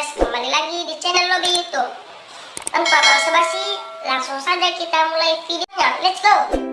guys, kembali lagi di channel Lobby YouTube Tanpa basa-basi, langsung saja kita mulai videonya Let's go!